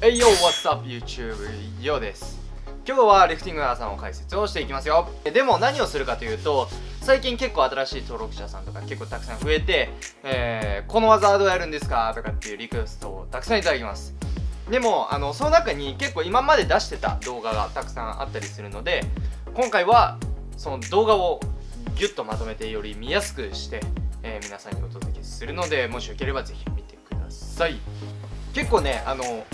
Hey yo, what's up YouTube? ようです今日はリフティングの朝の解説をしていきますよ。でも何をするかというと最近結構新しい登録者さんとか結構たくさん増えて、えー、この技はどうやるんですか？とかっていうリクエストをたくさんいただきます。でもあのその中に結構今まで出してた動画がたくさんあったりするので今回はその動画をギュッとまとめてより見やすくして、えー、皆さんにお届けするのでもしよければぜひ見てください。結構ねあの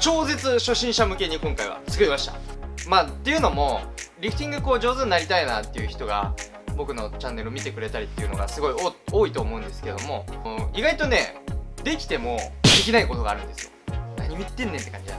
超絶初心者向けに今回は作りました。まあっていうのもリフティングこう上手になりたいなっていう人が僕のチャンネルを見てくれたりっていうのがすごい多いと思うんですけども意外とねできてもできないことがあるんですよ。何言ってんねんって感じだ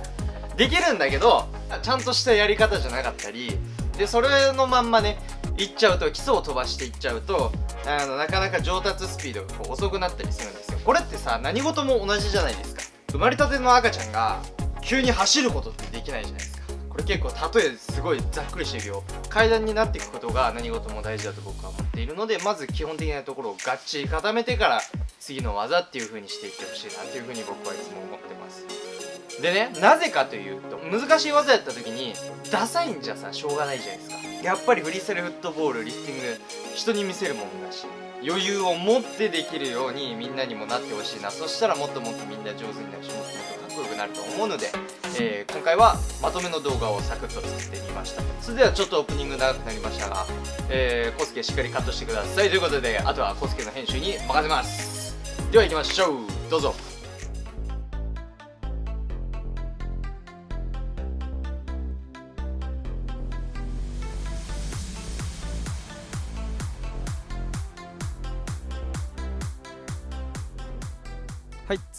できるんだけどちゃんとしたやり方じゃなかったりでそれのまんまねいっちゃうと基礎を飛ばしていっちゃうとあのなかなか上達スピードがこう遅くなったりするんですよ。これってさ何事も同じじゃないですか。生まれたての赤ちゃんが急に走ることってできないじゃないですか。これ結構例えすごいざっくりしてるよ。階段になっていくことが何事も大事だと僕は思っているのでまず基本的なところをがっちり固めてから次の技っていう風にしていってほしいなっていう風に僕はいつも思ってます。でねなぜかというと難しい技やった時にダサいんじゃさしょうがないじゃないですか。やっぱりフリースタイルフットボールリフティング人に見せるもんだし余裕を持ってできるようにみんなにもなってほしいな。そしたらもっともっとみんな上手になるしもっともっとかっこよくなると思うので、えー、今回はまとめの動画をサクッと作ってみました。それではちょっとオープニング長くなりましたが、えー、コスケしっかりカットしてください。ということであとはコスケの編集に任せます。では行きましょう。どうぞ。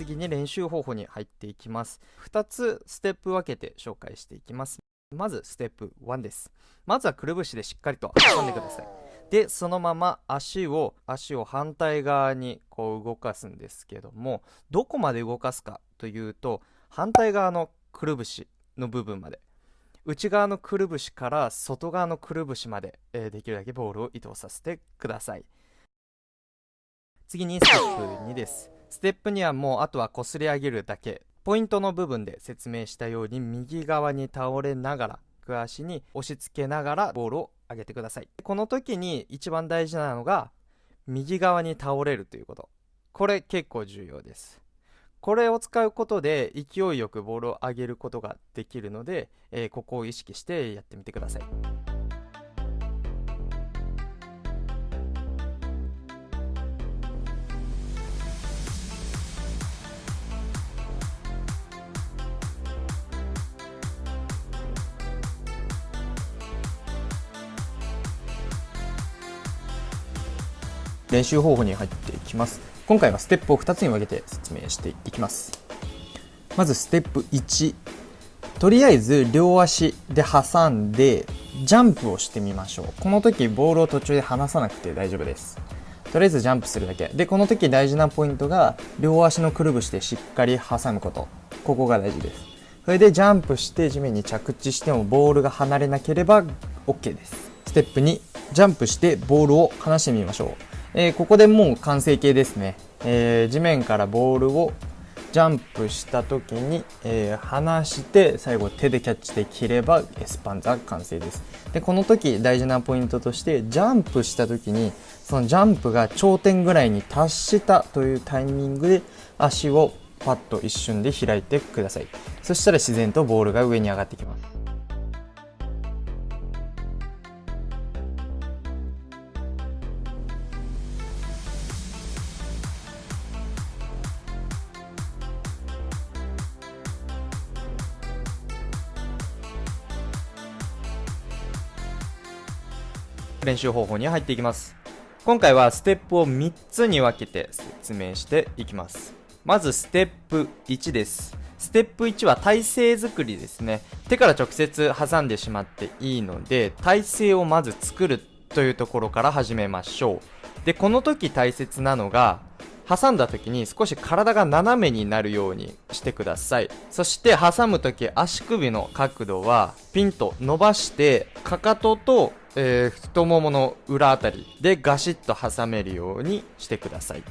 次に練習方法に入っていきます。2つステップ分けて紹介していきます。まずステップ1です。まずはくるぶしでしっかりと挟んでください。で、そのまま足を、足を反対側にこう動かすんですけども、どこまで動かすかというと、反対側のくるぶしの部分まで。内側のくるぶしから外側のくるぶしまで、えー、できるだけボールを移動させてください。次にステップ2です。ステップにはもうあとはこすり上げるだけ。ポイントの部分で説明したように右側に倒れながらグ足に押し付けながらボールを上げてください。この時に一番大事なのが右側に倒れるということ。これ結構重要です。これを使うことで勢いよくボールを上げることができるので、えー、ここを意識してやってみてください。練習方法に入っていきます。今回はステップを2つに分けて説明していきます。まずステップ1とりあえず両足で挟んでジャンプをしてみましょう。この時ボールを途中で離さなくて大丈夫です。とりあえずジャンプするだけ。でこの時大事なポイントが両足のくるぶしでしっかり挟むこと。ここが大事です。それでジャンプして地面に着地してもボールが離れなければ OK です。ステップ2ジャンプしてボールを離してみましょう。えー、ここでもう完成形ですね、えー、地面からボールをジャンプした時に、えー、離して最後手でキャッチできればエスパンザ完成です。でこの時大事なポイントとしてジャンプした時にそのジャンプが頂点ぐらいに達したというタイミングで足をパッと一瞬で開いてください。そしたら自然とボールが上に上がってきます。練習方法に入っていきます。今回はステップを3つに分けて説明していきます。まずステップ1です。ステップ1は体勢作りですね。手から直接挟んでしまっていいので体勢をまず作るというところから始めましょう。でこの時大切なのが挟んだ時に少し体が斜めになるようにしてください。そして挟む時足首の角度はピンと伸ばしてかかととえー、太ももの裏あたりでガシッと挟めるようにしてください。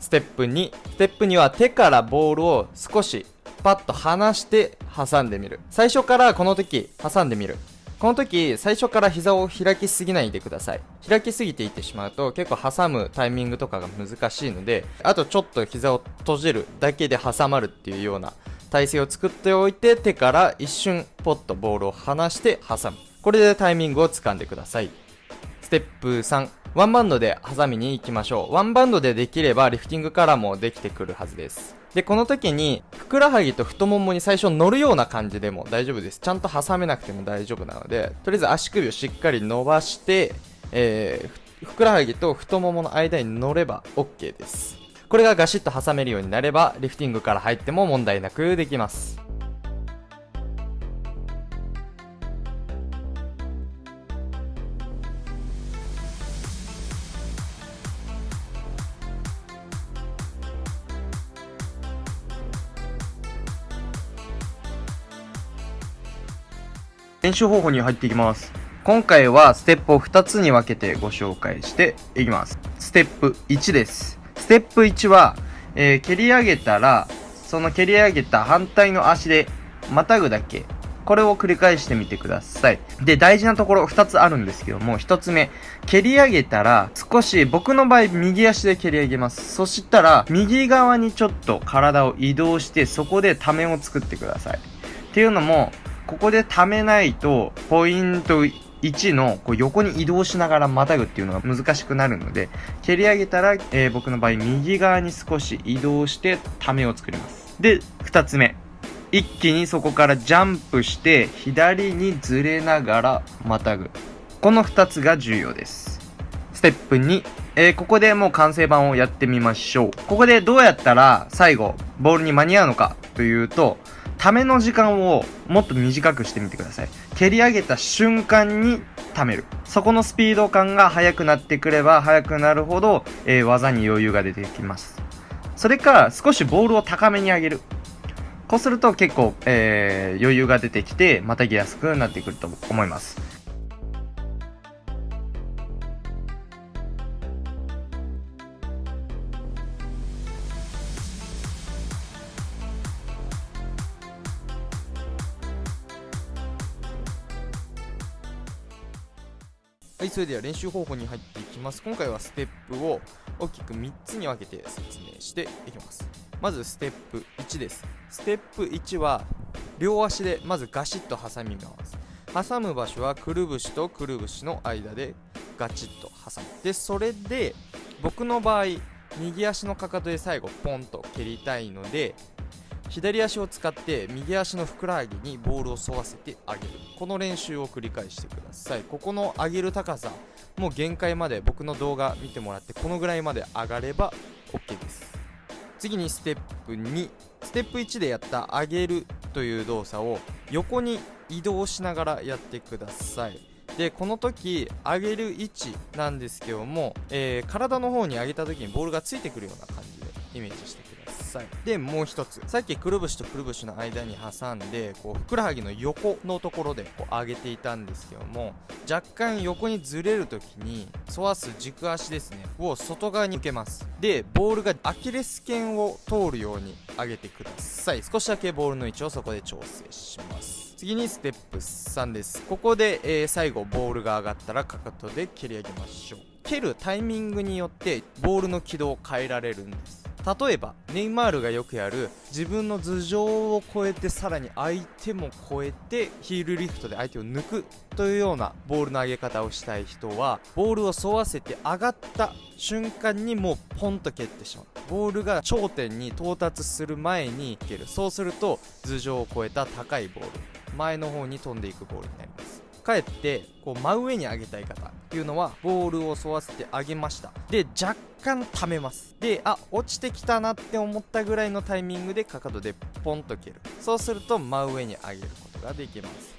ステップ2ステップ2は手からボールを少しパッと離して挟んでみる。最初からこの時挟んでみる。この時最初から膝を開きすぎないでください。開きすぎていってしまうと結構挟むタイミングとかが難しいのであとちょっと膝を閉じるだけで挟まるっていうような体勢を作っておいて手から一瞬ポッとボールを離して挟む。これでタイミングをつかんでください。ステップ3ワンバンドで挟みに行きましょう。ワンバンドでできればリフティングからもできてくるはずです。でこの時にふくらはぎと太ももに最初乗るような感じでも大丈夫です。ちゃんと挟めなくても大丈夫なのでとりあえず足首をしっかり伸ばして、えー、ふくらはぎと太ももの間に乗れば OK です。これがガシッと挟めるようになればリフティングから入っても問題なくできます。練習方法に入っていきます。今回はステップを2つに分けてご紹介していきます。ステップ1です。ステップ1は、えー、蹴り上げたら、その蹴り上げた反対の足でまたぐだけ。これを繰り返してみてください。で、大事なところ2つあるんですけども、1つ目、蹴り上げたら、少し、僕の場合、右足で蹴り上げます。そしたら、右側にちょっと体を移動して、そこでためを作ってください。っていうのも、ここで溜めないと、ポイント1のこう横に移動しながらまたぐっていうのが難しくなるので、蹴り上げたら、えー、僕の場合右側に少し移動してためを作ります。で、2つ目。一気にそこからジャンプして左にずれながらまたぐ。この2つが重要です。ステップ2。えー、ここでもう完成版をやってみましょう。ここでどうやったら最後ボールに間に合うのかというと、ための時間をもっと短くしてみてください。蹴り上げた瞬間に溜める。そこのスピード感が速くなってくれば速くなるほど、えー、技に余裕が出てきます。それか、少しボールを高めに上げる。こうすると結構、えー、余裕が出てきて、またぎやすくなってくると思います。それでは練習方法に入っていきます。今回はステップを大きく3つに分けて説明していきます。まずステップ1です。ステップ1は両足でまずガシッと挟みます。挟む場所はくるぶしとくるぶしの間でガチッと挟む。で、それで僕の場合、右足のかかとで最後ポンと蹴りたいので左足を使って右足のふくらはぎにボールを沿わせてあげる。この練習を繰り返してください。ここの上げる高さもう限界まで僕の動画見てもらってこのぐらいまで上がれば OK です。次にステップ2ステップ1でやった上げるという動作を横に移動しながらやってください。でこの時上げる位置なんですけども、えー、体の方に上げた時にボールがついてくるような感じでイメージしてください。さいでもう一つ。さっきくるぶしとくるぶしの間に挟んでこうふくらはぎの横のところでこう上げていたんですけども若干横にずれる時に沿わす軸足ですね。を外側に受けます。でボールがアキレス腱を通るように上げてください。少しだけボールの位置をそこで調整します。次にステップ3です。ここで、えー、最後ボールが上がったらかかとで蹴り上げましょう。蹴るタイミングによってボールの軌道を変えられるんです。例えばネイマールがよくやる自分の頭上を越えてさらに相手も越えてヒールリフトで相手を抜くというようなボールの上げ方をしたい人はボールを沿わせて上がった瞬間にもうポンと蹴ってしまう。ボールが頂点に到達する前に蹴る。そうすると頭上を越えた高いボール。前の方に飛んでいくボールになります。かえってこう真上に上げたい方。っていうのはボールを沿わせてあげました。で若干溜めます。であ落ちてきたなって思ったぐらいのタイミングでかかとでポンと蹴る。そうすると真上に上げることができます。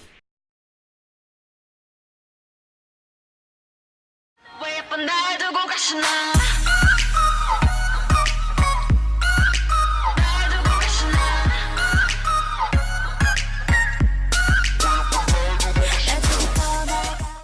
どこかしな